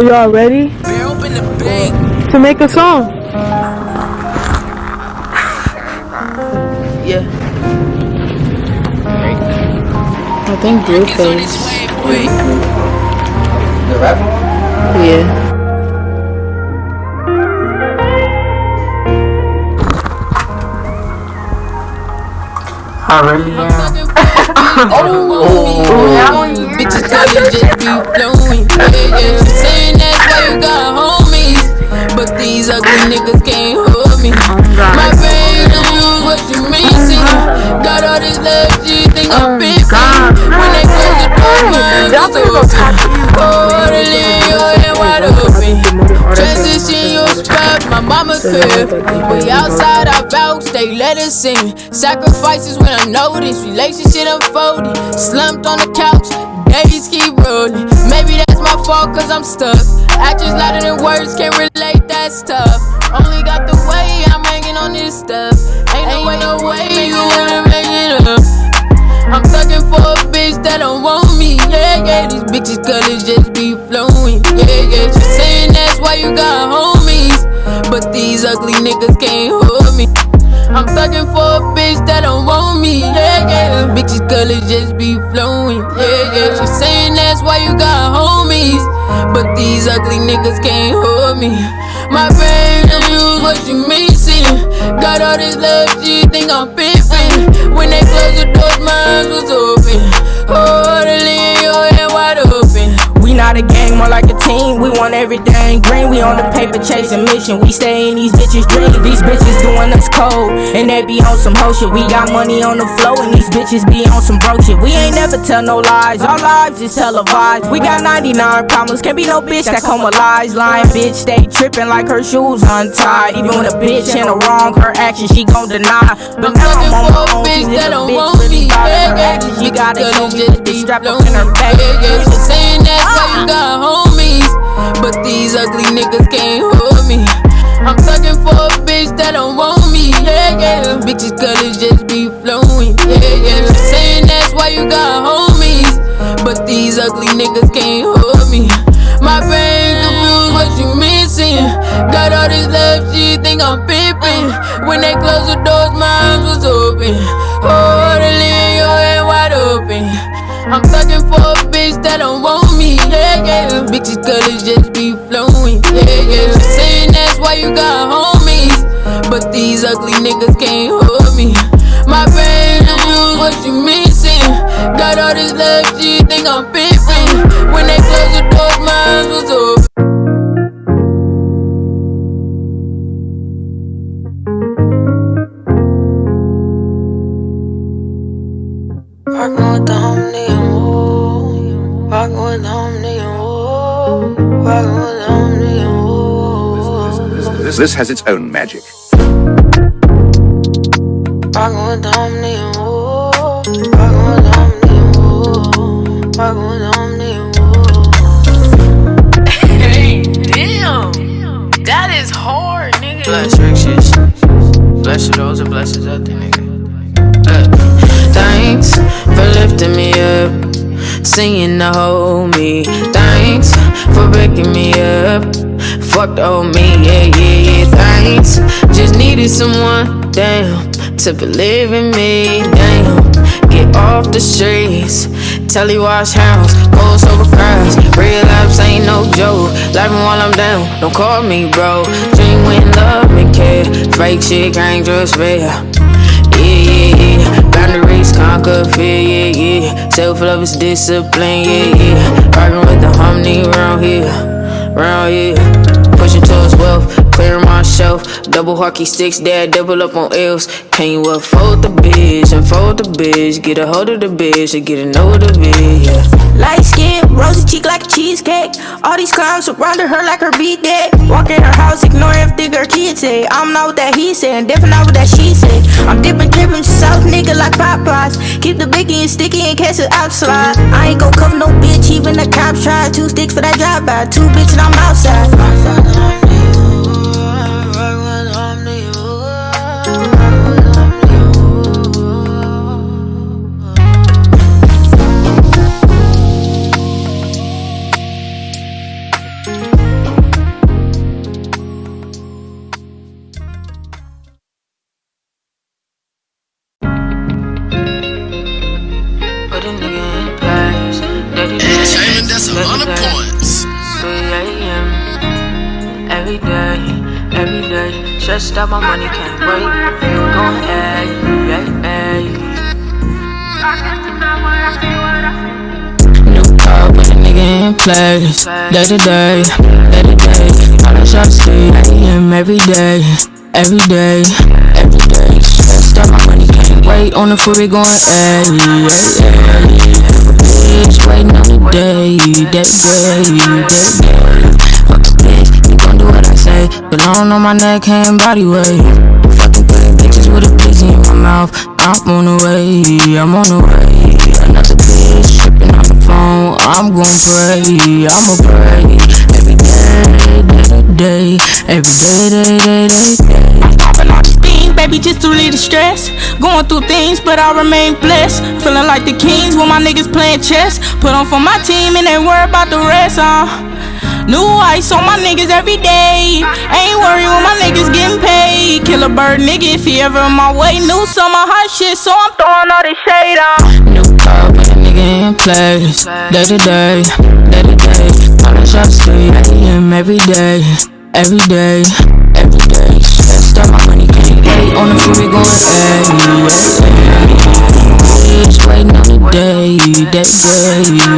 Y'all ready to make a song? Yeah. I think Blueface. The rap? Yeah. I really am. Bitches was open. Quarterly, your hand wide open. Transition your spot, my mama crib. We outside, I vouch, they let us in. Sacrifices when I notice, relationship unfolding. Slumped on the couch, days keep rolling. Maybe that's my fault, cause I'm stuck. Actions louder than words, can't relate, that's tough. Only got the way I'm hanging on this stuff. Bitches colors just be flowing. Yeah, yeah, she saying that's why you got homies. But these ugly niggas can't hold me. I'm thugging for a bitch that don't want me. Yeah, yeah, bitches colors just be flowing. Yeah, yeah, she saying that's why you got homies. But these ugly niggas can't hold me. My brain use what you missing. Got all this love, she think I'm pimping. When they close the doors, mine was open. Orderly, your hand wide open. We not a gang, more like team. We want everything green. We on the paper chasing mission. We stay in these bitches' dreams. These bitches doing us cold, and they be on some hoe shit. We got money on the flow, and these bitches be on some broke shit. We ain't never tell no lies. Our lives is televised. We got 99 problems. Can't be no bitch that come with lies. Lying bitch, stay tripping like her shoes untied. Even when a bitch in the wrong, her action she gon' deny. But now I'm on my own. She's that a don't bitch, want really me. Yeah, yeah. She gotta bitches me just be strap up in her back. Yeah, yeah, saying that's why you uh-uh. got homies. These ugly niggas can't hold me. I'm thugging for a bitch that don't want me. Yeah, yeah, bitches colors just be flowing. Yeah, yeah, saying that's why you got think I'm pimping. When they close the doors, mine was open. Rockin' with the homie and woo. Rockin' with the homie and woo. Rockin' with the homie and woo. This, this has its own magic. Rockin' with the homie and woo. Hard, nigga. Bless. Bless those and blesses other nigga. Uh, thanks for lifting me up. Singing to hold me. Thanks for breaking me up. Fuck the old me, yeah, yeah, yeah. Thanks. Just needed someone, damn, to believe in me, damn. Get off the streets. Telly wash house, cold Laughing while I'm down, don't call me bro. Dream when love and care. Fake shit can't just real. Yeah, yeah, yeah. Boundaries conquer fear, yeah, yeah. Self love is discipline, yeah, yeah. Rockin' with the harmony round here, round here. Pushing towards wealth, clearing my shelf. Double hockey sticks, dad, double up on L's. Can you unfold the bitch, unfold the bitch? Get a hold of the bitch, and get a know of the bitch, yeah. Light skin, rosy cheek like a cheesecake. All these clowns surrounded her like her beat dead. Walk in her house, ignore everything her kids say. I'm not what that he said, different not what that she said. I'm dipping, dripping, south nigga like Popeyes. Keep the biggie and sticky in case it outside. I ain't gon' cover no bitch, even the cops try. Two sticks for that drive by, two bitches, and I'm outside. Rockin' Points. 3 a.m. Every day, every day. Stressed out, my money can't wait. Going eh, ahead. Eh. New car nigga place. Day to day, day to day. All the shots 3 a.m. every day, every day, every day. Stressed out, my money can't wait. On the food, we going ahead, yeah, yeah. Bitch, waiting on the day, day, day, day, day. Fuck a bitch, you gon' do what I say. Belong on my neck, hand, body weight. Fucking putting bitches with a busy in my mouth. I'm on the way, I'm on the way. Another bitch tripping on the phone. I'm gon' pray, I'ma pray. Every day, day to day. Every day, day, day, day, day. Baby, just to relieve the stress. Going through things, but I remain blessed. Feeling like the kings when my niggas playing chess. Put on for my team and ain't worry about the rest, uh. New ice on my niggas every day. Ain't worried when my niggas getting paid. Kill a bird, nigga, if he ever in my way. New summer hot shit, so I'm throwing all this shade on. New car, but a nigga in place. Day to day, day to day. All the shots street, am every day, every day, every day. Out, my money. On the freeway going, ayy, ayy, ayy. Bitch, waiting on the day, day, day.